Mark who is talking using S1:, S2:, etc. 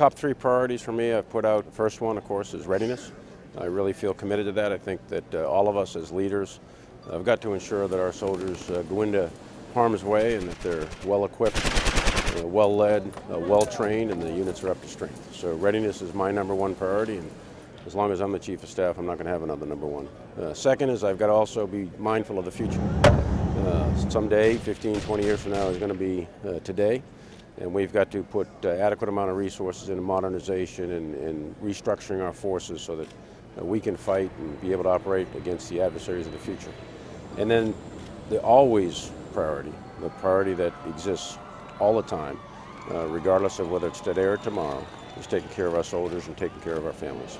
S1: top three priorities for me I've put out, the first one, of course, is readiness. I really feel committed to that. I think that uh, all of us as leaders have got to ensure that our soldiers uh, go into harm's way and that they're well equipped, uh, well led, uh, well trained, and the units are up to strength. So readiness is my number one priority, and as long as I'm the chief of staff, I'm not going to have another number one. Uh, second is I've got to also be mindful of the future. Uh, someday, 15, 20 years from now, is going to be uh, today and we've got to put uh, adequate amount of resources into modernization and, and restructuring our forces so that uh, we can fight and be able to operate against the adversaries of the future. And then the always priority, the priority that exists all the time, uh, regardless of whether it's today or tomorrow, is taking care of our soldiers and taking care of our families.